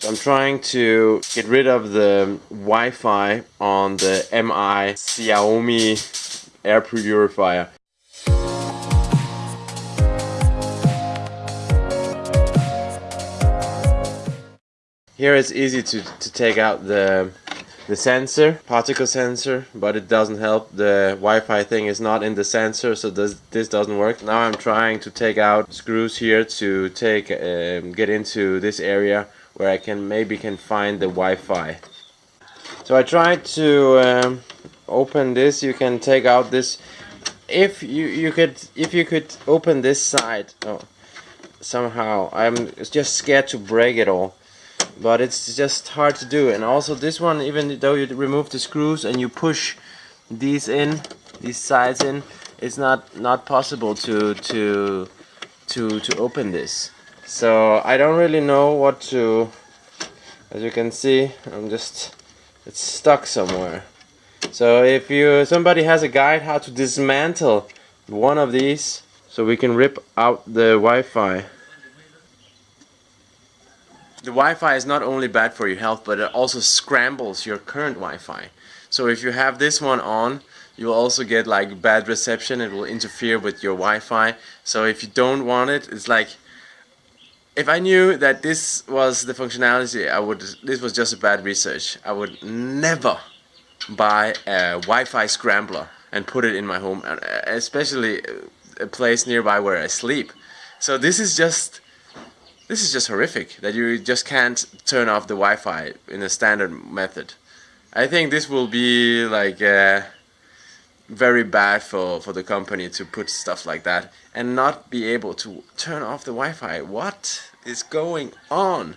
So I'm trying to get rid of the Wi-Fi on the MI Xiaomi air purifier. Here it's easy to, to take out the the sensor, particle sensor, but it doesn't help. The Wi-Fi thing is not in the sensor, so this, this doesn't work. Now I'm trying to take out screws here to take um, get into this area where I can maybe can find the Wi-Fi. So I tried to um, open this. You can take out this. If you you could if you could open this side. Oh, somehow I'm just scared to break it all but it's just hard to do and also this one even though you remove the screws and you push these in these sides in it's not not possible to to to to open this so I don't really know what to as you can see I'm just it's stuck somewhere so if you somebody has a guide how to dismantle one of these so we can rip out the Wi-Fi the Wi-Fi is not only bad for your health, but it also scrambles your current Wi-Fi. So if you have this one on, you will also get like bad reception. It will interfere with your Wi-Fi. So if you don't want it, it's like if I knew that this was the functionality, I would. This was just a bad research. I would never buy a Wi-Fi scrambler and put it in my home, especially a place nearby where I sleep. So this is just this is just horrific that you just can't turn off the Wi-Fi in a standard method. I think this will be like uh, very bad for, for the company to put stuff like that and not be able to turn off the Wi-Fi. What is going on?